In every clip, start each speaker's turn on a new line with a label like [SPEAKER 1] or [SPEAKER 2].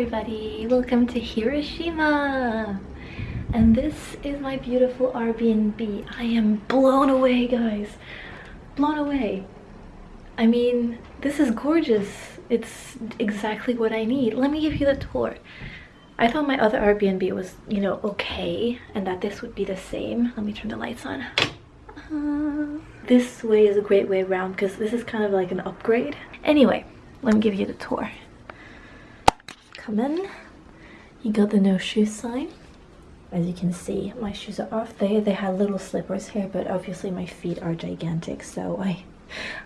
[SPEAKER 1] everybody! Welcome to Hiroshima! And this is my beautiful Airbnb. I am blown away, guys! Blown away! I mean, this is gorgeous. It's exactly what I need. Let me give you the tour. I thought my other Airbnb was, you know, okay, and that this would be the same. Let me turn the lights on. Uh, this way is a great way around because this is kind of like an upgrade. Anyway, let me give you the tour you got the no shoes sign. As you can see my shoes are off. They they had little slippers here but obviously my feet are gigantic so i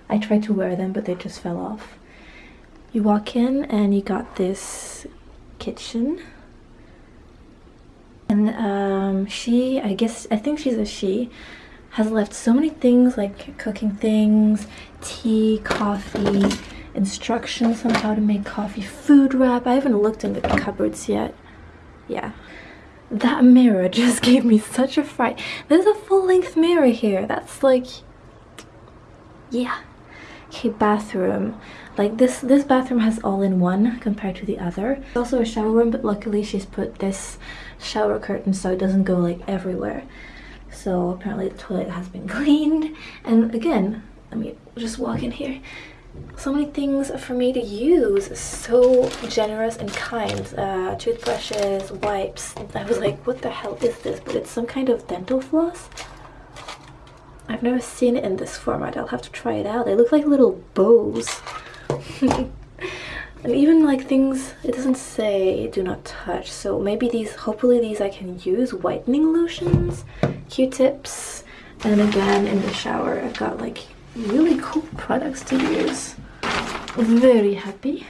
[SPEAKER 1] i tried to wear them but they just fell off. You walk in and you got this kitchen. And um she i guess i think she's a she has left so many things like cooking things tea coffee instructions on how to make coffee food wrap. I haven't looked in the cupboards yet. Yeah. That mirror just gave me such a fright. There's a full-length mirror here. That's like... Yeah. Okay, bathroom. Like this this bathroom has all-in-one compared to the other. It's also a shower room, but luckily she's put this shower curtain so it doesn't go like everywhere. So apparently the toilet has been cleaned. And again, let me just walk in here so many things for me to use. So generous and kind. Uh, toothbrushes wipes. I was like what the hell is this? But it's some kind of dental floss? I've never seen it in this format. I'll have to try it out. They look like little bows. And even like things it doesn't say do not touch. So maybe these hopefully these i can use. Whitening lotions q-tips and again in the shower i've got like really cool products to use. Very happy.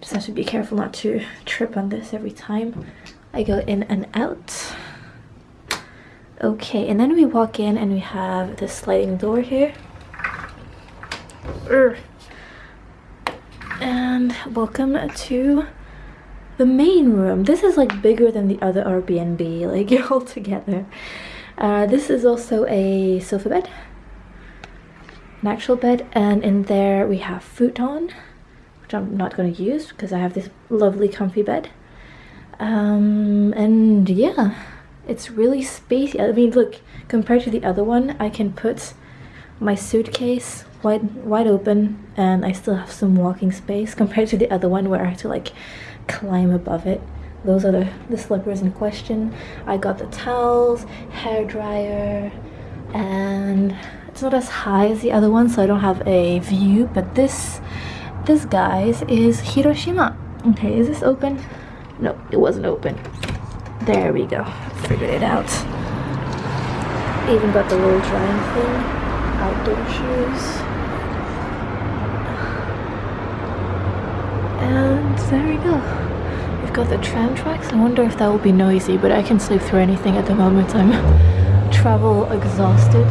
[SPEAKER 1] Just have to be careful not to trip on this every time I go in and out. Okay, and then we walk in and we have this sliding door here. And welcome to the main room. This is like bigger than the other Airbnb, like all together. Uh, this is also a sofa bed an actual bed and in there we have futon which I'm not going to use because I have this lovely comfy bed. Um, and yeah it's really spacey I mean look compared to the other one I can put my suitcase wide wide open and I still have some walking space compared to the other one where I have to like climb above it. Those are the, the slippers in question. I got the towels hair dryer and it's not as high as the other one, so I don't have a view, but this, this guys, is Hiroshima. Okay, is this open? No, it wasn't open. There we go. Figured it out. Even got the little drying thing. Outdoor shoes. And there we go. We've got the tram tracks. I wonder if that will be noisy, but I can sleep through anything at the moment. I'm travel exhausted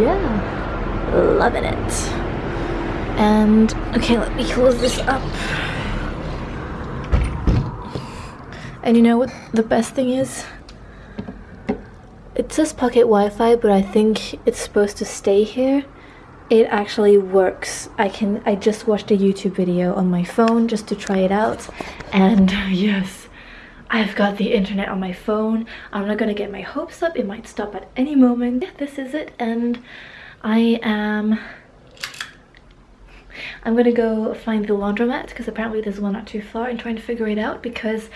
[SPEAKER 1] yeah. Loving it. And okay let me close this up. And you know what the best thing is? It says pocket Wi-Fi but I think it's supposed to stay here. It actually works. I can I just watched a YouTube video on my phone just to try it out. And yes I've got the internet on my phone. I'm not gonna get my hopes up. It might stop at any moment. Yeah, this is it and I am... I'm gonna go find the laundromat because apparently there's one not too far and trying to figure it out because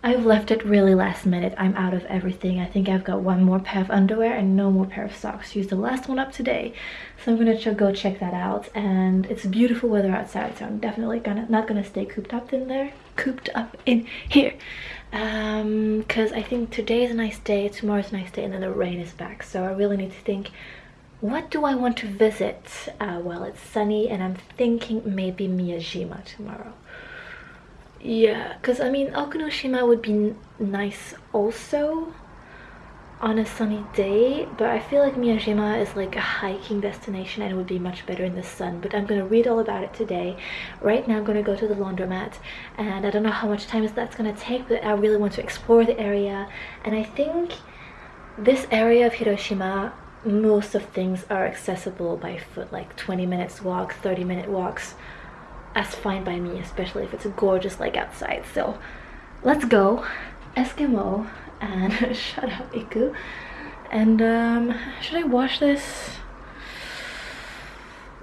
[SPEAKER 1] I've left it really last minute. I'm out of everything. I think I've got one more pair of underwear and no more pair of socks. Used the last one up today. So I'm gonna go check that out. And it's beautiful weather outside, so I'm definitely gonna not gonna stay cooped up in there. Cooped up in here. Um, because I think today is a nice day, tomorrow's a nice day, and then the rain is back. So I really need to think what do I want to visit uh, while it's sunny and I'm thinking maybe Miyajima tomorrow yeah because i mean okunoshima would be nice also on a sunny day but i feel like miyajima is like a hiking destination and it would be much better in the sun but i'm gonna read all about it today. Right now i'm gonna go to the laundromat and i don't know how much time is that's gonna take but i really want to explore the area and i think this area of hiroshima most of things are accessible by foot like 20 minutes walk 30 minute walks as fine by me, especially if it's a gorgeous like outside. So let's go. Eskimo and shut up Iku. And um, should I wash this?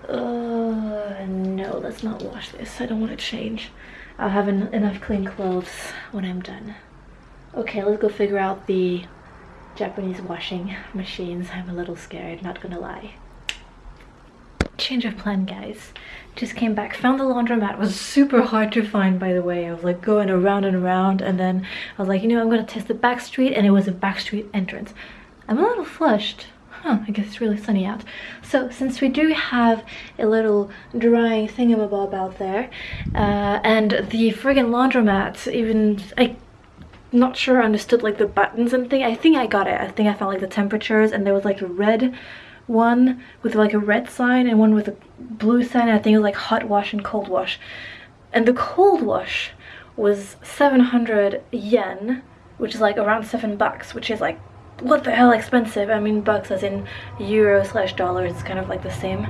[SPEAKER 1] Uh, no, let's not wash this. I don't want to change. I'll have en enough clean clothes when I'm done. Okay, let's go figure out the Japanese washing machines. I'm a little scared, not gonna lie. Change of plan, guys. Just came back, found the laundromat. It was super hard to find, by the way. I was like going around and around, and then I was like, you know, I'm gonna test the back street, and it was a back street entrance. I'm a little flushed. Huh, I guess it's really sunny out. So since we do have a little drying thingamabob out there, uh, and the friggin' laundromat, even, I not sure I understood like the buttons and thing. I think I got it. I think I found like the temperatures and there was like a red one with like a red sign and one with a blue sign. I think it was like hot wash and cold wash. And the cold wash was 700 yen, which is like around seven bucks, which is like what the hell expensive. I mean bucks as in euro slash dollars, it's kind of like the same.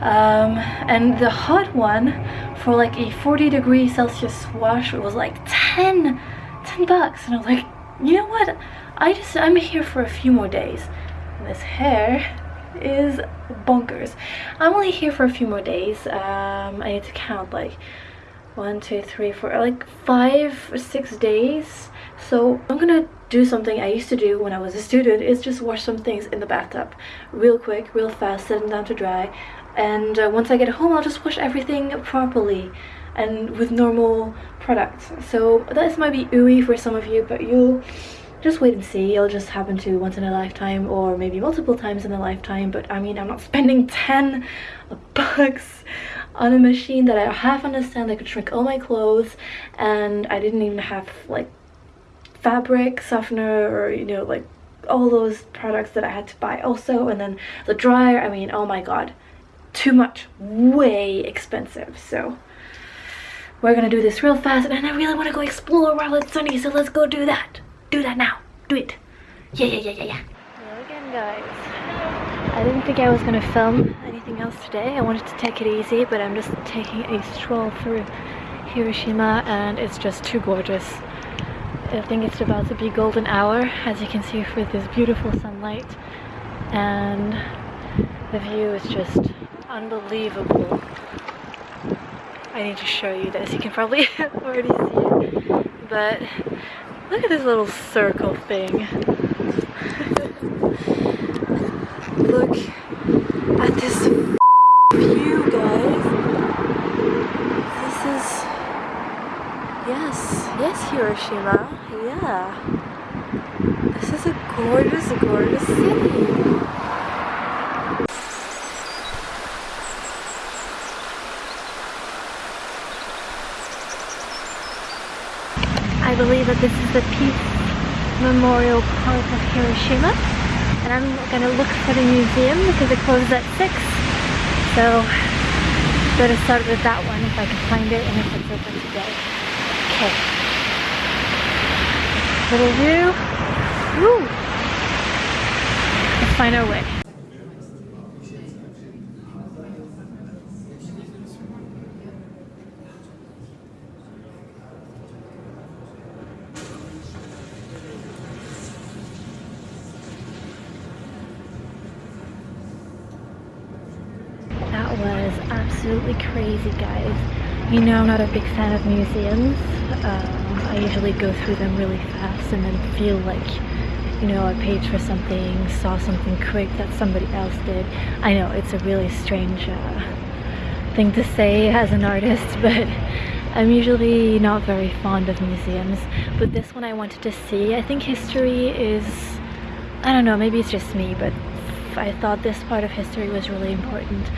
[SPEAKER 1] Um, and the hot one for like a 40 degree Celsius wash was like 10, 10 bucks. And I was like, you know what? I just, I'm here for a few more days. And this hair is bonkers. I'm only here for a few more days. Um, I need to count like one, two, three, four, like five or six days. So I'm gonna do something I used to do when I was a student is just wash some things in the bathtub real quick, real fast, set them down to dry. And uh, once I get home, I'll just wash everything properly and with normal products. So this might be ooey for some of you, but you'll just wait and see. It'll just happen to once in a lifetime or maybe multiple times in a lifetime. But I mean, I'm not spending 10 bucks on a machine that I half understand that could shrink all my clothes and I didn't even have like fabric softener or you know like all those products that I had to buy also and then the dryer I mean oh my god too much way expensive so we're gonna do this real fast and I really want to go explore while it's sunny so let's go do that do that now. Do it. Yeah, yeah, yeah, yeah, yeah. Hello again, guys. I didn't think I was going to film anything else today. I wanted to take it easy, but I'm just taking a stroll through Hiroshima and it's just too gorgeous. I think it's about to be golden hour, as you can see with this beautiful sunlight. And the view is just unbelievable. I need to show you this. You can probably already see it. But Look at this little circle thing. Look at this view, guys. This is... Yes, yes, Hiroshima. Yeah. This is a gorgeous, gorgeous city. I believe that this is the Peace Memorial Park of Hiroshima. And I'm gonna look for the museum because it closes at 6. So, better start with that one if I can find it and if it's open today. Okay. Little view. Woo! Let's find our way. Absolutely crazy, guys. You know I'm not a big fan of museums. Um, I usually go through them really fast and then feel like, you know, I paid for something, saw something quick that somebody else did. I know, it's a really strange uh, thing to say as an artist, but I'm usually not very fond of museums. But this one I wanted to see. I think history is, I don't know, maybe it's just me, but I thought this part of history was really important.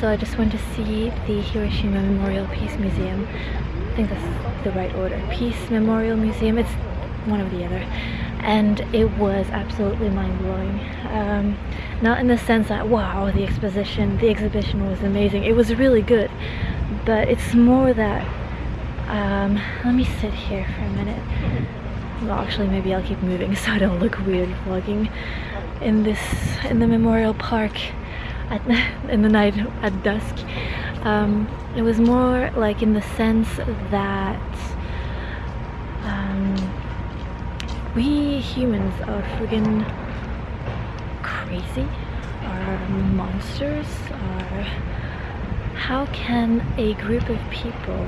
[SPEAKER 1] So I just went to see the Hiroshima Memorial Peace Museum. I think that's the right order. Peace Memorial Museum, it's one or the other. And it was absolutely mind-blowing. Um, not in the sense that, wow, the exposition, the exhibition was amazing. It was really good. But it's more that, um, let me sit here for a minute. Well, actually, maybe I'll keep moving so I don't look weird vlogging in this in the memorial park at, in the night at dusk. Um, it was more like in the sense that um, we humans are friggin' crazy, are monsters, are... How can a group of people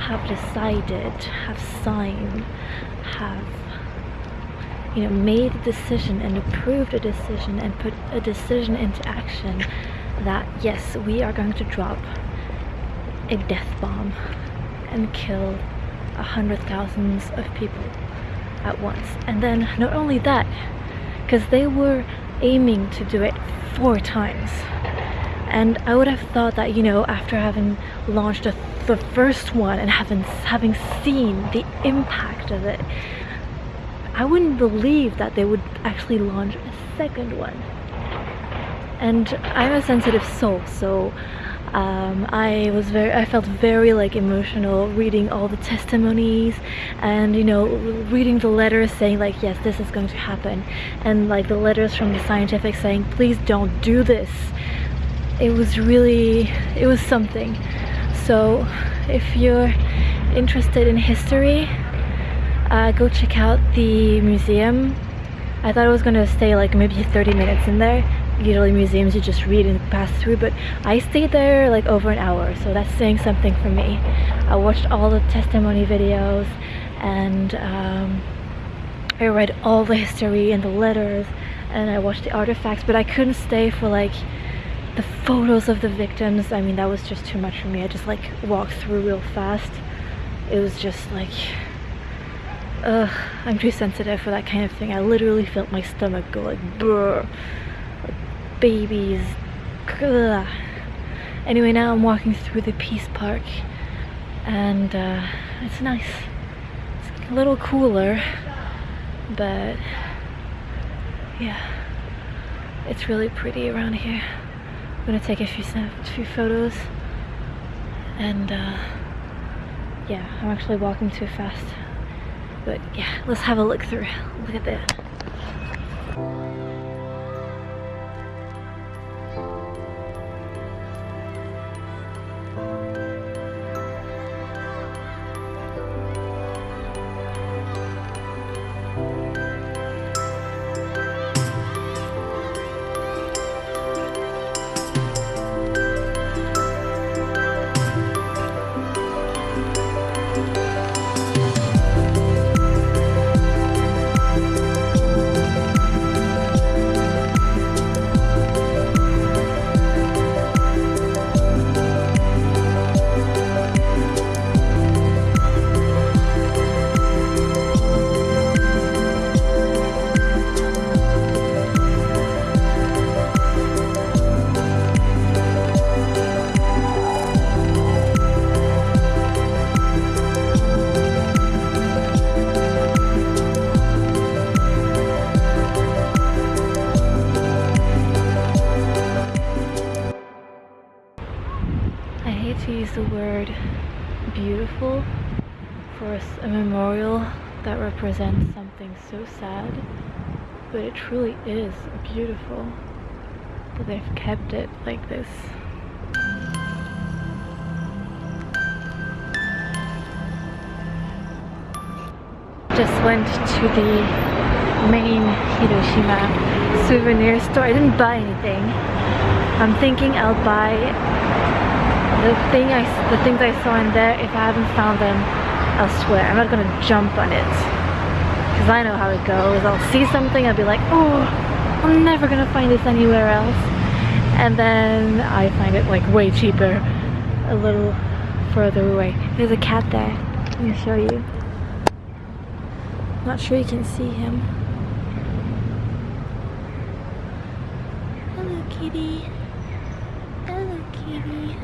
[SPEAKER 1] have decided, have signed, have you know, made a decision and approved a decision and put a decision into action that yes, we are going to drop a death bomb and kill a hundred thousands of people at once. And then not only that, because they were aiming to do it four times. And I would have thought that, you know, after having launched a, the first one and having, having seen the impact of it, I wouldn't believe that they would actually launch a second one. And I'm a sensitive soul, so um, I was very, I felt very like emotional reading all the testimonies and you know reading the letters saying like yes this is going to happen and like the letters from the scientific saying please don't do this. It was really, it was something. So if you're interested in history uh, go check out the museum. I thought I was gonna stay like maybe 30 minutes in there. Usually museums you just read and pass through, but I stayed there like over an hour, so that's saying something for me. I watched all the testimony videos and um, I read all the history and the letters and I watched the artifacts, but I couldn't stay for like the photos of the victims. I mean, that was just too much for me. I just like walked through real fast. It was just like Ugh, I'm too sensitive for that kind of thing. I literally felt my stomach go like brr, like babies. Ugh. Anyway, now I'm walking through the Peace Park and uh, it's nice. It's a little cooler, but yeah, it's really pretty around here. I'm gonna take a few, a few photos and uh, yeah, I'm actually walking too fast. But yeah, let's have a look through. Look at that. So sad, but it truly is beautiful that they've kept it like this. Just went to the main Hiroshima souvenir store. I didn't buy anything. I'm thinking I'll buy the thing I, the things I saw in there, if I haven't found them elsewhere, I'm not gonna jump on it. Because I know how it goes. I'll see something, I'll be like, oh, I'm never gonna find this anywhere else. And then I find it like way cheaper, a little further away. There's a cat there. Let me show you. Not sure you can see him. Hello, kitty. Hello, kitty.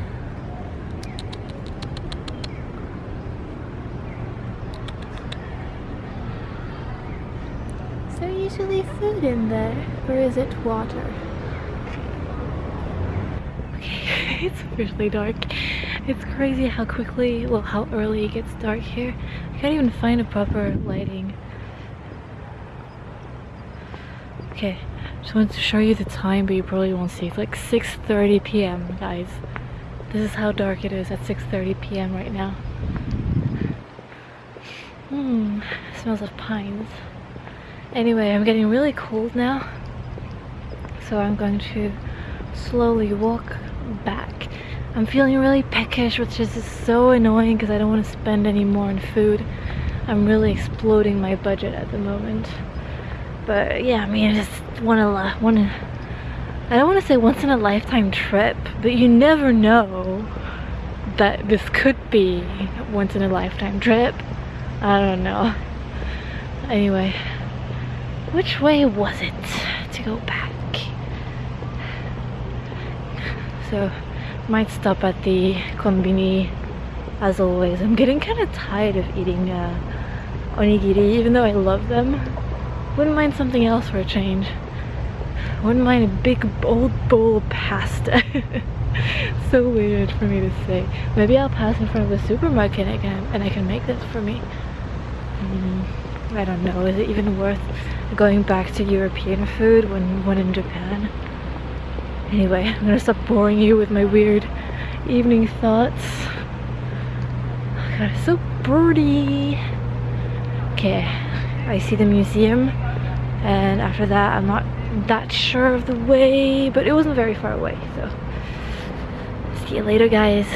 [SPEAKER 1] Usually food in there? Or is it water? Okay, it's officially dark. It's crazy how quickly, well how early it gets dark here. I can't even find a proper lighting. Okay, just wanted to show you the time but you probably won't see. It's like 6.30 p.m. guys. This is how dark it is at 6.30 p.m. right now. Hmm, smells of pines. Anyway, I'm getting really cold now. So I'm going to slowly walk back. I'm feeling really peckish, which is so annoying because I don't want to spend any more on food. I'm really exploding my budget at the moment. But yeah, I mean, I just want to, want to, I don't want to say once in a lifetime trip, but you never know that this could be once in a lifetime trip. I don't know. Anyway, which way was it to go back? So, might stop at the konbini as always. I'm getting kind of tired of eating uh, onigiri, even though I love them. Wouldn't mind something else for a change. Wouldn't mind a big old bowl of pasta. so weird for me to say. Maybe I'll pass in front of the supermarket again and I can make this for me. Mm, I don't know, is it even worth going back to European food when, when in Japan? Anyway, I'm gonna stop boring you with my weird evening thoughts. God, it's so pretty. Okay, I see the museum and after that I'm not that sure of the way but it wasn't very far away so see you later guys